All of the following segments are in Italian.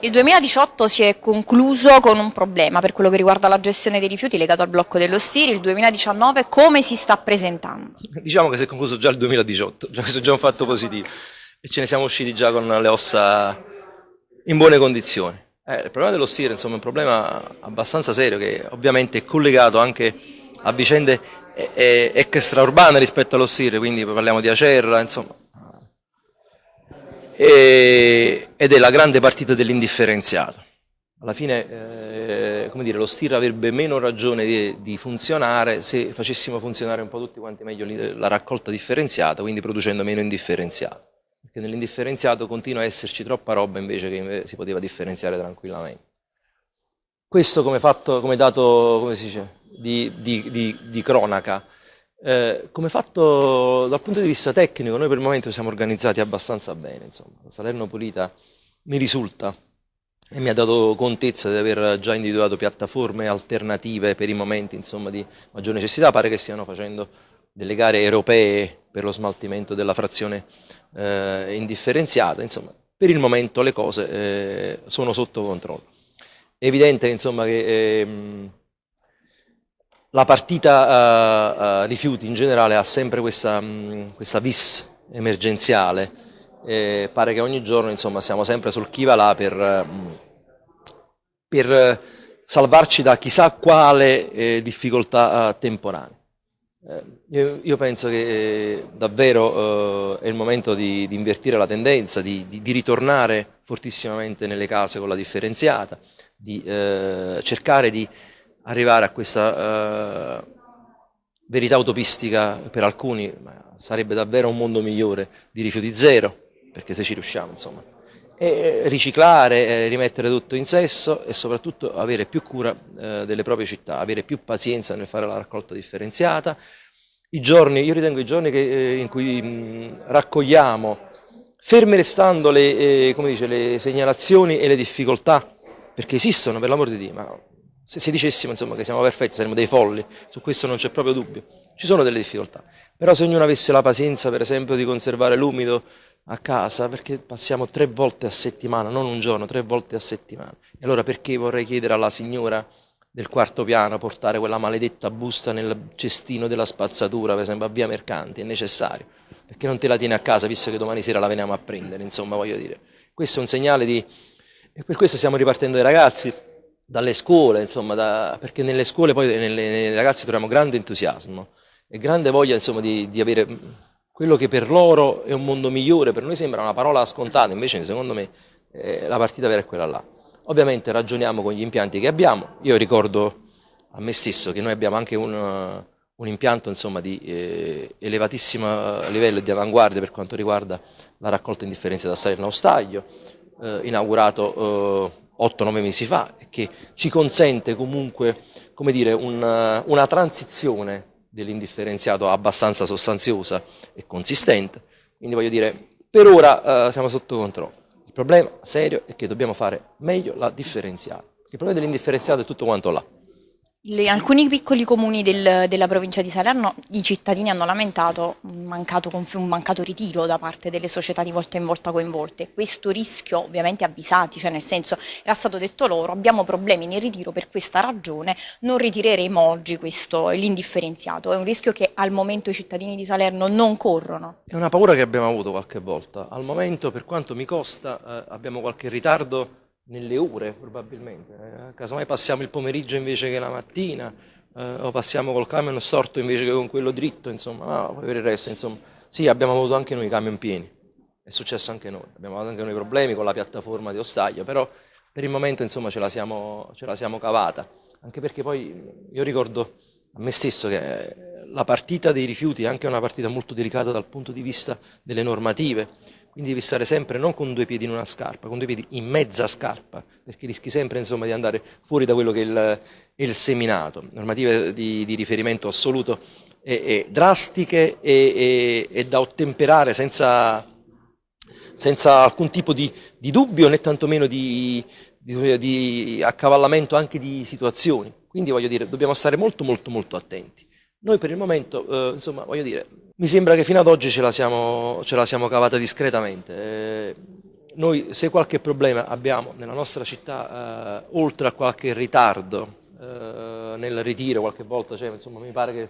Il 2018 si è concluso con un problema per quello che riguarda la gestione dei rifiuti legato al blocco dello Stiri, il 2019 come si sta presentando? Diciamo che si è concluso già il 2018, questo è già un fatto positivo e ce ne siamo usciti già con le ossa in buone condizioni. Eh, il problema dello Stiri insomma, è un problema abbastanza serio che ovviamente è collegato anche a vicende extraurbane rispetto allo Stiri, quindi parliamo di Acerra, insomma, e, ed è la grande partita dell'indifferenziato. Alla fine eh, come dire, lo STIR avrebbe meno ragione di, di, funzionare se facessimo funzionare un po' tutti quanti meglio la raccolta differenziata, quindi producendo meno indifferenziato. Perché nell'indifferenziato continua a esserci troppa roba invece che si poteva differenziare tranquillamente. Questo come, fatto, come dato come dice, di, di, di cronaca eh, come fatto dal punto di vista tecnico, noi per il momento siamo organizzati abbastanza bene, insomma. Salerno Pulita mi risulta e mi ha dato contezza di aver già individuato piattaforme alternative per i momenti insomma, di maggior necessità, pare che stiano facendo delle gare europee per lo smaltimento della frazione eh, indifferenziata, insomma, per il momento le cose eh, sono sotto controllo. È evidente insomma, che ehm, la partita uh, uh, rifiuti in generale ha sempre questa, mh, questa vis emergenziale, eh, pare che ogni giorno insomma, siamo sempre sul chi va là per, mh, per salvarci da chissà quale eh, difficoltà temporanea. Eh, io, io, penso che eh, davvero è il momento di, di invertire la tendenza, di, di, di, ritornare fortissimamente nelle case con la differenziata, di cercare di arrivare a questa uh, verità utopistica per alcuni sarebbe davvero un mondo migliore di rifiuti zero, perché se ci riusciamo insomma. E riciclare, rimettere tutto in sesso e soprattutto avere più cura eh, delle proprie città, avere più pazienza nel fare la raccolta differenziata. I giorni, io ritengo i giorni che, eh, in cui mh, raccogliamo, ferme restando le, eh, dice, le segnalazioni e le difficoltà, perché esistono per l'amor di Dio, ma se, se dicessimo insomma, che siamo perfetti saremmo dei folli, su questo non c'è proprio dubbio. Ci sono delle difficoltà, però se ognuno avesse la pazienza per esempio di conservare l'umido a casa, perché passiamo tre volte a settimana, non un giorno, tre volte a settimana. E allora perché vorrei chiedere alla signora del quarto piano portare quella maledetta busta nel cestino della spazzatura, per esempio a via Mercanti, è necessario, perché non te la tieni a casa visto che domani sera la veniamo a prendere, insomma voglio dire. Questo è un segnale di... e per questo stiamo ripartendo dai ragazzi, dalle scuole, insomma, da, perché nelle scuole poi nelle, nei ragazzi troviamo grande entusiasmo e grande voglia insomma, di, di, avere quello che per loro è un mondo migliore, per noi sembra una parola scontata, invece secondo me eh, la partita vera è quella là. Ovviamente ragioniamo con gli impianti che abbiamo, io ricordo a me stesso che noi abbiamo anche un, un impianto insomma, di eh, elevatissimo livello di avanguardia per quanto riguarda la raccolta indifferenziata da Salerno Staglio, eh, inaugurato eh, 8-9 mesi fa che ci consente comunque dire, una, una transizione dell'indifferenziato abbastanza sostanziosa e consistente. Quindi voglio dire, per ora uh, siamo sotto controllo. Il problema serio è che dobbiamo fare meglio la differenziata. Il problema dell'indifferenziato è tutto quanto là. In alcuni piccoli comuni del, della provincia di Salerno i cittadini hanno lamentato un mancato, un mancato, ritiro da parte delle società di volta in volta coinvolte. Questo rischio ovviamente avvisati, cioè nel senso era stato detto loro abbiamo problemi nel ritiro per questa ragione, non ritireremo oggi l'indifferenziato. È un rischio che al momento i cittadini di Salerno non corrono. È una paura che abbiamo avuto qualche volta. Al momento per quanto mi costa eh, abbiamo qualche ritardo nelle ore probabilmente, eh, casomai passiamo il pomeriggio invece che la mattina, eh, o passiamo col camion storto invece che con quello dritto, insomma, no, per il resto, insomma, sì, abbiamo avuto anche noi i camion pieni, è successo anche noi, abbiamo avuto anche noi problemi con la piattaforma di Ostaglio, però per il momento insomma ce la siamo, ce la siamo cavata, anche perché poi io ricordo a me stesso che la partita dei rifiuti è anche una partita molto delicata dal punto di vista delle normative, quindi devi stare sempre non con due piedi in una scarpa, con due piedi in mezza scarpa, perché rischi sempre insomma, di andare fuori da quello che è il, il seminato. Normative di, di riferimento assoluto e, e drastiche e, e, da ottemperare senza, senza alcun tipo di, di, dubbio né tantomeno di, di, di accavallamento anche di situazioni. Quindi voglio dire, dobbiamo stare molto molto molto attenti. Noi per il momento, eh, insomma, voglio dire, mi sembra che fino ad oggi ce la siamo, ce la siamo cavata discretamente. Eh, noi se qualche problema abbiamo nella nostra città, eh, oltre a qualche ritardo eh, nel ritiro qualche volta, cioè, insomma mi pare che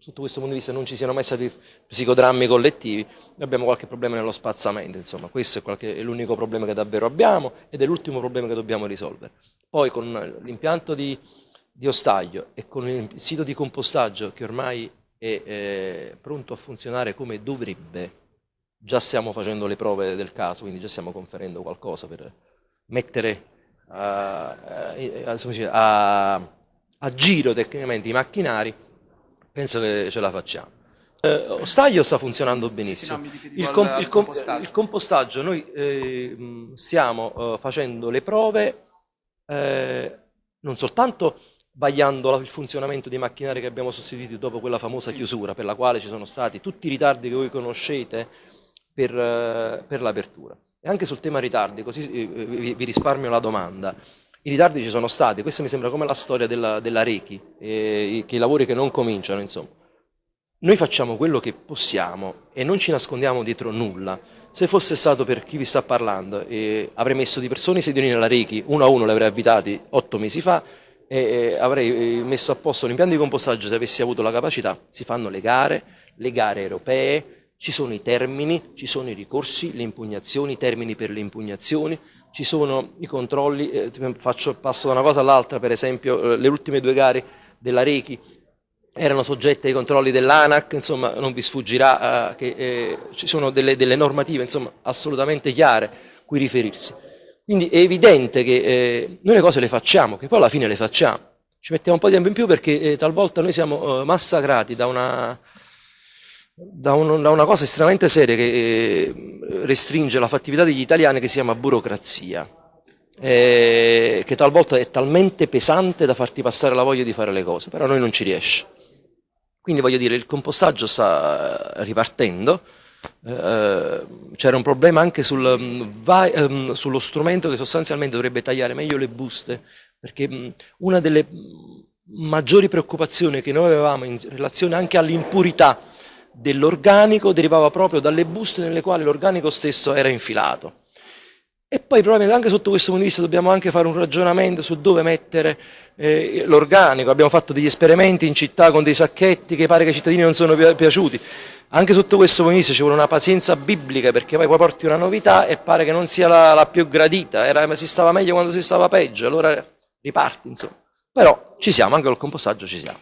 sotto questo punto di vista non ci siano mai stati psicodrammi collettivi, noi abbiamo qualche problema nello spazzamento, insomma questo è, l'unico problema che davvero abbiamo ed è l'ultimo problema che dobbiamo risolvere. Poi con l'impianto di, di Ostaglio e con il sito di compostaggio che ormai è eh, pronto a funzionare come dovrebbe, già stiamo facendo le prove del caso, quindi già stiamo conferendo qualcosa per mettere a, a, a giro tecnicamente i macchinari, penso che ce la facciamo. Eh, Ostaglio sta funzionando benissimo. Sì, sì, no, il, com il, compostaggio. il, compostaggio. noi eh, stiamo eh, facendo le prove eh, non soltanto vagliando il funzionamento dei macchinari che abbiamo sostituito dopo quella famosa sì. chiusura per la quale ci sono stati tutti i ritardi che voi conoscete per, eh, per l'apertura. E anche sul tema ritardi, così eh, vi, vi, risparmio la domanda. I ritardi ci sono stati, questa mi sembra come la storia della, della Rechi, eh, che i lavori che non cominciano, insomma. Noi facciamo quello che possiamo e non ci nascondiamo dietro nulla. Se fosse stato per chi vi sta parlando, eh, avrei messo di persone i sedilini nella Rechi, uno a uno li avrei avvitati otto mesi fa e eh, avrei messo a posto un impianto di compostaggio se avessi avuto la capacità. Si fanno le gare, le gare europee, ci sono i termini, ci sono i ricorsi, le impugnazioni, i termini per le impugnazioni, ci sono i controlli, eh, faccio, passo da una cosa all'altra, per esempio eh, le ultime due gare della Rechi erano soggette ai controlli dell'ANAC, insomma non vi sfuggirà eh, che eh, ci sono delle, delle normative insomma, assolutamente chiare cui riferirsi. Quindi è evidente che eh, noi le cose le facciamo, che poi alla fine le facciamo. Ci mettiamo un po' di tempo in più perché eh, talvolta noi siamo massacrati da una da, un, da, una cosa estremamente seria che eh, restringe la fattività degli italiani che si chiama burocrazia, eh, che talvolta è talmente pesante da farti passare la voglia di fare le cose, però a noi non ci riesce. Quindi voglio dire, il compostaggio sta ripartendo, eh, c'era un problema anche sul, mm, va, ehm, sullo strumento che sostanzialmente dovrebbe tagliare meglio le buste, perché mm, una delle maggiori preoccupazioni che noi avevamo in relazione anche all'impurità dell'organico derivava proprio dalle buste nelle quali l'organico stesso era infilato. E poi probabilmente anche sotto questo punto di vista dobbiamo anche fare un ragionamento su dove mettere eh, l'organico. Abbiamo fatto degli esperimenti in città con dei sacchetti che pare che ai cittadini non sono pi piaciuti. Anche sotto questo punto di vista ci vuole una pazienza biblica perché poi, porti una novità e pare che non sia la, la più gradita. Era, si stava meglio quando si stava peggio, allora riparti insomma. Però ci siamo, anche col compostaggio ci siamo.